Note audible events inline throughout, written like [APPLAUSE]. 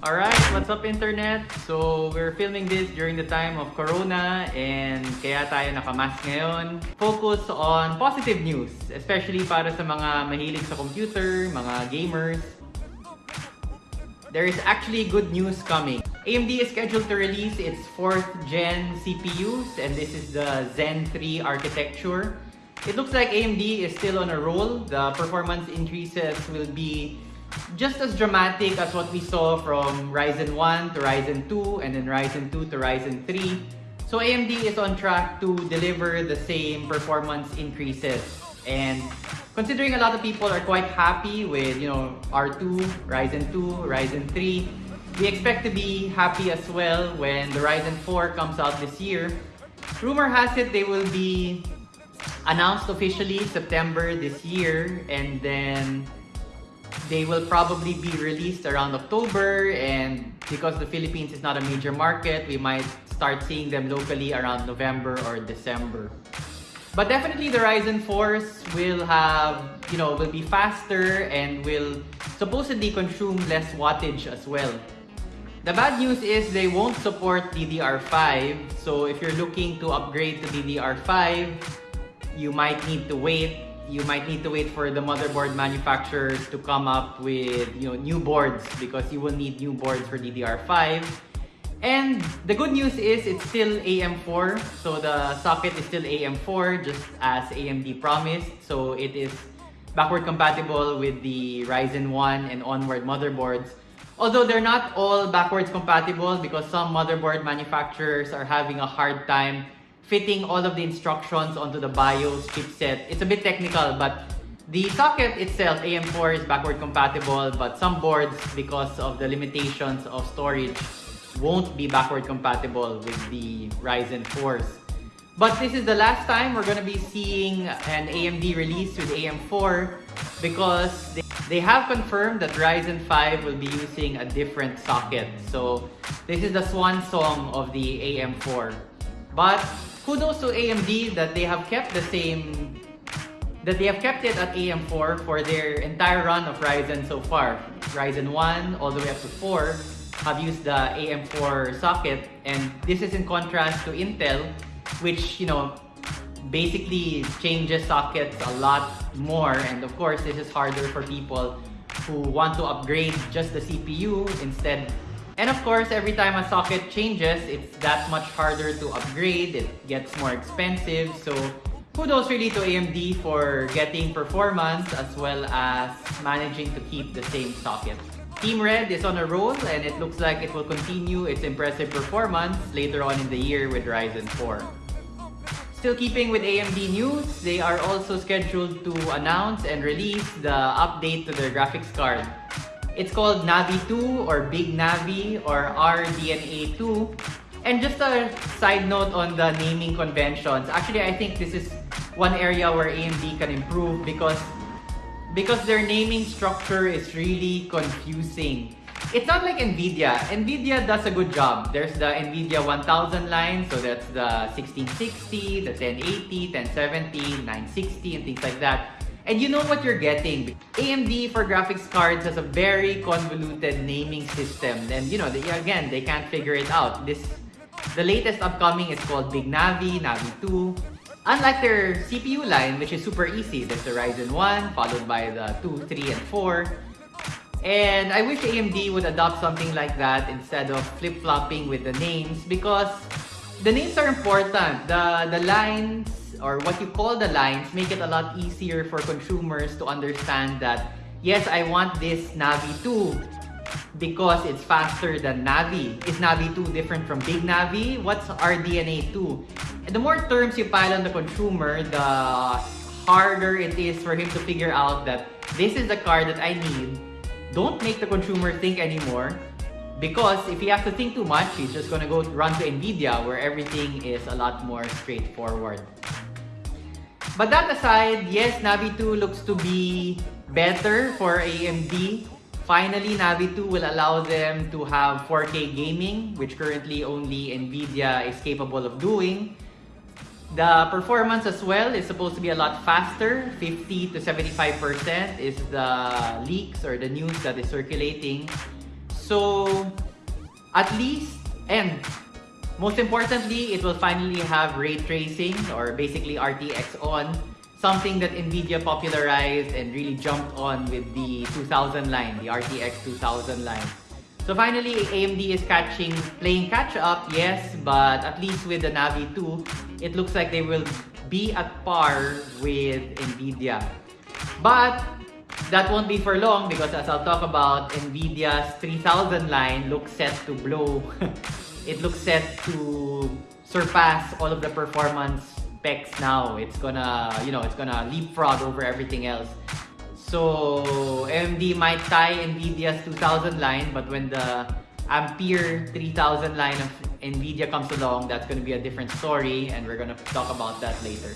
Alright, what's up internet? So, we're filming this during the time of Corona and kaya tayo nakamask ngayon. Focus on positive news, especially para sa mga mahilig sa computer, mga gamers. There is actually good news coming. AMD is scheduled to release its 4th gen CPUs and this is the Zen 3 architecture. It looks like AMD is still on a roll. The performance increases will be just as dramatic as what we saw from Ryzen 1 to Ryzen 2 and then Ryzen 2 to Ryzen 3. So AMD is on track to deliver the same performance increases. And considering a lot of people are quite happy with, you know, R2, Ryzen 2, Ryzen 3, we expect to be happy as well when the Ryzen 4 comes out this year. Rumor has it they will be announced officially September this year and then they will probably be released around October and because the Philippines is not a major market, we might start seeing them locally around November or December. But definitely the Ryzen 4s will have, you know, will be faster and will supposedly consume less wattage as well. The bad news is they won't support DDR5. So if you're looking to upgrade to DDR5, you might need to wait you might need to wait for the motherboard manufacturers to come up with you know new boards because you will need new boards for DDR5. And the good news is it's still AM4, so the socket is still AM4 just as AMD promised. So it is backward compatible with the Ryzen 1 and onward motherboards. Although they're not all backwards compatible because some motherboard manufacturers are having a hard time fitting all of the instructions onto the BIOS chipset. It's a bit technical, but the socket itself, AM4, is backward compatible, but some boards, because of the limitations of storage, won't be backward compatible with the Ryzen 4s. But this is the last time we're going to be seeing an AMD release with AM4 because they, they have confirmed that Ryzen 5 will be using a different socket. So this is the swan song of the AM4. But kudos to AMD that they have kept the same that they have kept it at AM4 for their entire run of Ryzen so far. Ryzen 1 all the way up to 4 have used the AM4 socket and this is in contrast to Intel which, you know, basically changes sockets a lot more and of course this is harder for people who want to upgrade just the CPU instead and of course, every time a socket changes, it's that much harder to upgrade, it gets more expensive. So kudos really to AMD for getting performance as well as managing to keep the same socket. Team Red is on a roll and it looks like it will continue its impressive performance later on in the year with Ryzen 4. Still keeping with AMD news, they are also scheduled to announce and release the update to their graphics card. It's called Navi 2 or Big Navi or RDNA 2. And just a side note on the naming conventions. Actually, I think this is one area where AMD can improve because because their naming structure is really confusing. It's not like NVIDIA. NVIDIA does a good job. There's the NVIDIA 1000 line, so that's the 1660, the 1080, 1070, 960, and things like that. And you know what you're getting. AMD for graphics cards has a very convoluted naming system. And you know, they, again, they can't figure it out. This, The latest upcoming is called Big Navi, Navi 2. Unlike their CPU line, which is super easy. There's the Ryzen 1, followed by the 2, 3, and 4. And I wish AMD would adopt something like that instead of flip-flopping with the names because the names are important. The, the lines or what you call the lines make it a lot easier for consumers to understand that yes, I want this Navi 2 because it's faster than Navi. Is Navi 2 different from Big Navi? What's RDNA 2? And the more terms you pile on the consumer, the harder it is for him to figure out that this is the car that I need. Don't make the consumer think anymore because if he has to think too much, he's just gonna go run to NVIDIA where everything is a lot more straightforward. But that aside, yes, Navi 2 looks to be better for AMD. Finally, Navi 2 will allow them to have 4K gaming, which currently only NVIDIA is capable of doing. The performance as well is supposed to be a lot faster. 50 to 75% is the leaks or the news that is circulating. So, at least, and most importantly, it will finally have ray tracing or basically RTX on. Something that NVIDIA popularized and really jumped on with the 2000 line, the RTX 2000 line. So finally, AMD is catching, playing catch up, yes, but at least with the Navi 2, it looks like they will be at par with NVIDIA. But that won't be for long because as I'll talk about, NVIDIA's 3000 line looks set to blow. [LAUGHS] it looks set to surpass all of the performance specs now. It's gonna, you know, it's gonna leapfrog over everything else. So AMD might tie NVIDIA's 2000 line, but when the Ampere 3000 line of NVIDIA comes along, that's to be a different story and we're to talk about that later.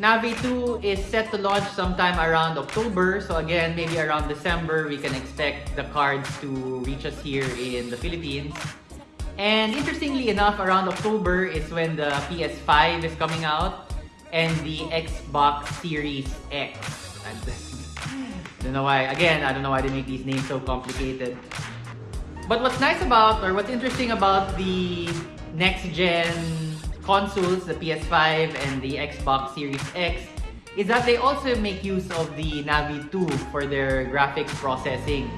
Navi 2 is set to launch sometime around October. So again, maybe around December, we can expect the cards to reach us here in the Philippines. And interestingly enough, around October is when the PS5 is coming out and the Xbox Series X. don't know why, again, I don't know why they make these names so complicated. But what's nice about, or what's interesting about the next-gen consoles, the PS5 and the Xbox Series X, is that they also make use of the Navi 2 for their graphics processing.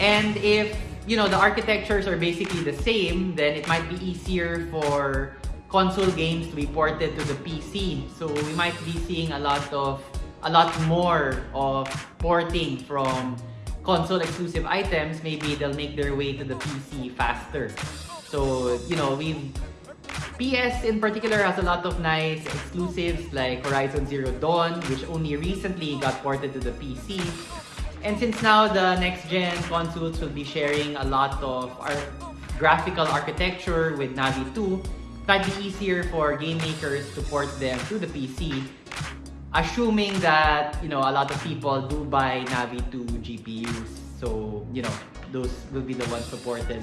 And if, you know, the architectures are basically the same, then it might be easier for console games to be ported to the PC. So we might be seeing a lot of a lot more of porting from console exclusive items, maybe they'll make their way to the PC faster. So, you know, we PS in particular has a lot of nice exclusives like Horizon Zero Dawn, which only recently got ported to the PC. And since now the next gen consoles will be sharing a lot of our graphical architecture with Navi 2, it might be easier for game makers to port them to the PC assuming that, you know, a lot of people do buy Navi 2 GPUs. So, you know, those will be the ones supported.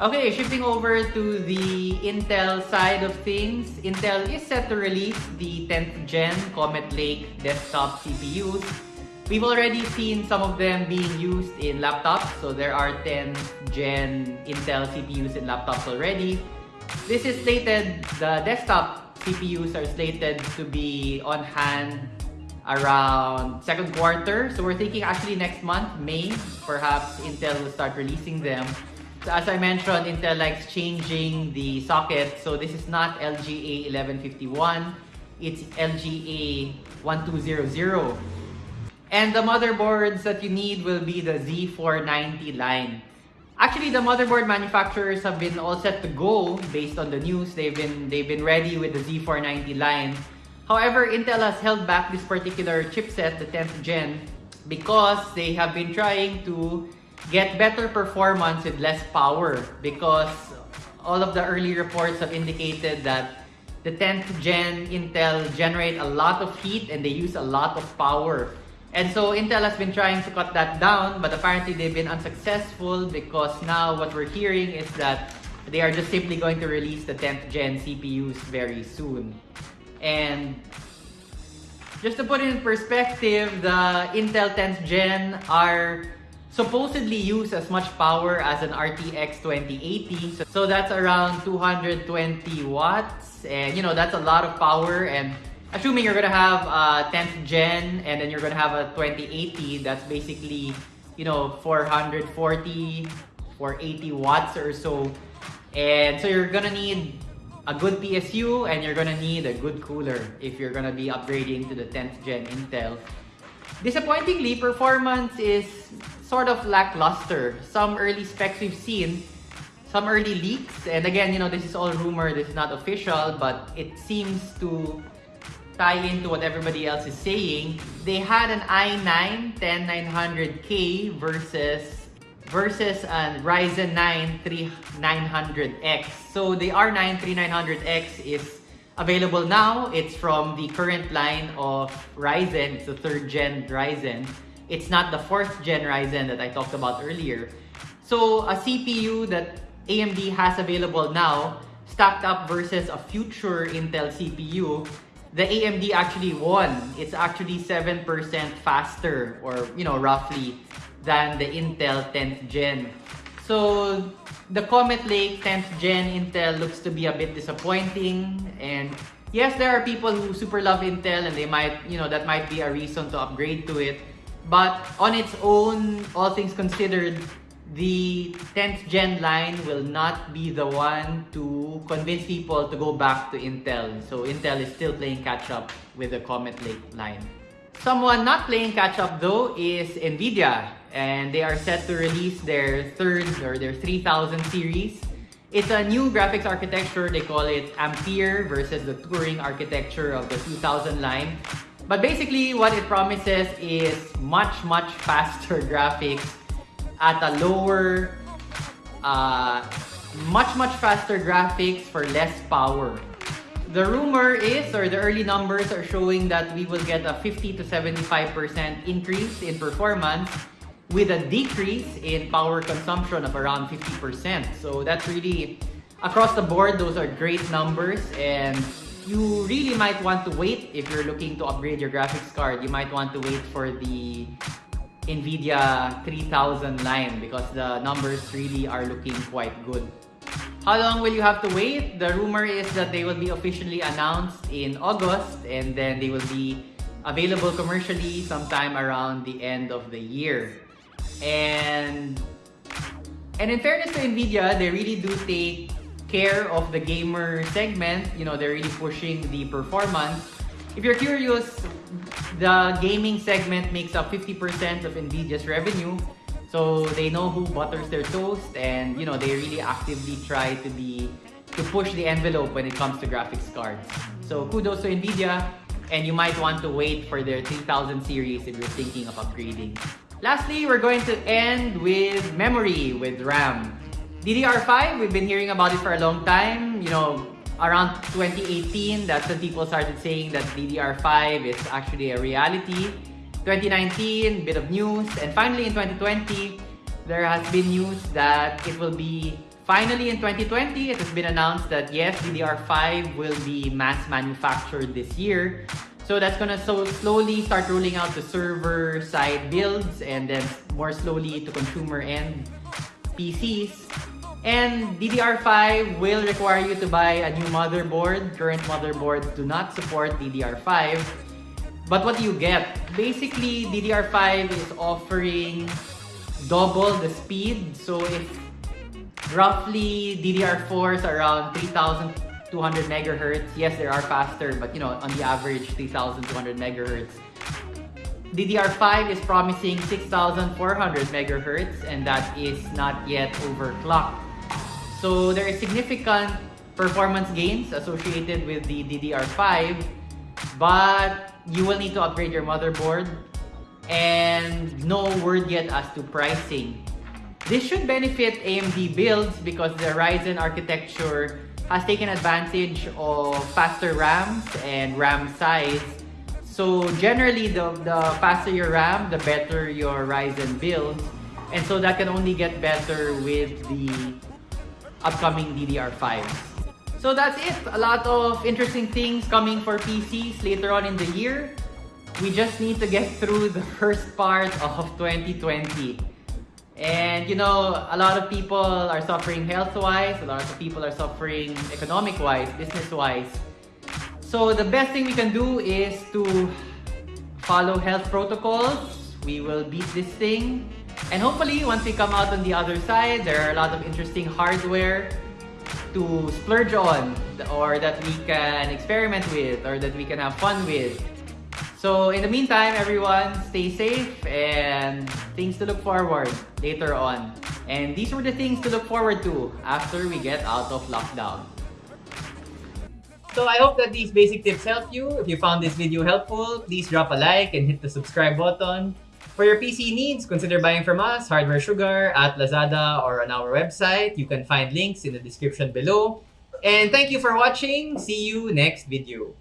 Okay, shifting over to the Intel side of things. Intel is set to release the 10th gen Comet Lake desktop CPUs. We've already seen some of them being used in laptops. So there are 10th gen Intel CPUs in laptops already. This is slated, the desktop CPUs are slated to be on hand around second quarter. So we're thinking actually next month, May, perhaps Intel will start releasing them. So as I mentioned, Intel likes changing the socket. So this is not LGA 1151, it's LGA 1200. And the motherboards that you need will be the Z490 line. Actually, the motherboard manufacturers have been all set to go based on the news. They've been they've been ready with the Z490 line. However, Intel has held back this particular chipset, the 10th gen, because they have been trying to get better performance with less power because all of the early reports have indicated that the 10th gen Intel generate a lot of heat and they use a lot of power. And so Intel has been trying to cut that down, but apparently they've been unsuccessful because now what we're hearing is that they are just simply going to release the 10th gen CPUs very soon. And just to put it in perspective, the Intel 10th gen are supposedly use as much power as an RTX 2080. So, that's around 220 watts. And you know, that's a lot of power and assuming you're gonna have uh, a 10th gen and then you're gonna have a 2080 that's basically you know 440 or 80 watts or so. And so you're gonna need a good PSU and you're gonna need a good cooler if you're gonna be upgrading to the 10th gen Intel. Disappointingly performance is sort of lackluster. Some early specs we've seen some early leaks and again you know this is all rumor this is not official but it seems to tie into what everybody else is saying, they had an i9 10900K versus versus a Ryzen 9 3900X. So the R9 3900X is available now. It's from the current line of Ryzen. It's the third gen Ryzen. It's not the fourth gen Ryzen that I talked about earlier. So a CPU that AMD has available now stacked up versus a future Intel CPU, the AMD actually won. It's actually 7% faster or, you know, roughly than the Intel 10th gen. So the Comet Lake 10th gen Intel looks to be a bit disappointing and yes, there are people who super love Intel and they might, you know, that might be a reason to upgrade to it. But on its own, all things considered, the 10th gen line will not be the one to convince people to go back to Intel. So Intel is still playing catch up with the Comet Lake line. Someone not playing catch up though is Nvidia and they are set to release their third or their 3000 series. It's a new graphics architecture, they call it Ampere versus the Turing architecture of the 2000 line. But basically what it promises is much much faster [LAUGHS] graphics at a lower, uh, much, much faster graphics for less power. The rumor is, or the early numbers are showing that we will get a 50 to 75% increase in performance with a decrease in power consumption of around 50%. So that's really, across the board, those are great numbers and you really might want to wait if you're looking to upgrade your graphics card. You might want to wait for the NVIDIA 3000 line because the numbers really are looking quite good. How long will you have to wait? The rumor is that they will be officially announced in August and then they will be available commercially sometime around the end of the year. And and in fairness to Nvidia, they really do take care of the gamer segment. You know, they're really pushing the performance. If you're curious, the gaming segment makes up 50% of Nvidia's revenue. So they know who butters their toast and you know they really actively try to be to push the envelope when it comes to graphics cards. So kudos to Nvidia and you might want to wait for their 3000 series if you're thinking of upgrading. Lastly, we're going to end with memory with RAM. DDR5, we've been hearing about it for a long time. You know, around 2018, that's when people started saying that DDR5 is actually a reality. 2019, bit of news. And finally in 2020, there has been news that it will be finally in 2020, it has been announced that yes, DDR5 will be mass manufactured this year. So that's gonna so slowly start rolling out to server side builds and then more slowly to consumer end PCs. And DDR5 will require you to buy a new motherboard. Current motherboards do not support DDR5. But what do you get? Basically, DDR5 is offering double the speed. So if roughly DDR4 is around 3200 megahertz, yes, they are faster, but you know, on the average 3200 megahertz. DDR5 is promising 6400 megahertz and that is not yet overclocked. So there is significant performance gains associated with the DDR5, but you will need to upgrade your motherboard and no word yet as to pricing. This should benefit AMD builds because the Ryzen architecture has taken advantage of faster RAMs and RAM size. So generally, the, the faster your RAM, the better your Ryzen builds. And so that can only get better with the upcoming DDR5. So that's it. A lot of interesting things coming for PCs later on in the year. We just need to get through the first part of 2020. And you know, a lot of people are suffering health-wise, a lot of people are suffering economic-wise, business-wise. So the best thing we can do is to follow health protocols. We will beat this thing and hopefully, once we come out on the other side, there are a lot of interesting hardware to splurge on or that we can experiment with or that we can have fun with. So in the meantime, everyone, stay safe and things to look forward later on. And these were the things to look forward to after we get out of lockdown. So I hope that these basic tips help you. If you found this video helpful, please drop a like and hit the subscribe button. For your PC needs, consider buying from us, Hardware Sugar, at Lazada, or on our website. You can find links in the description below. And thank you for watching. See you next video.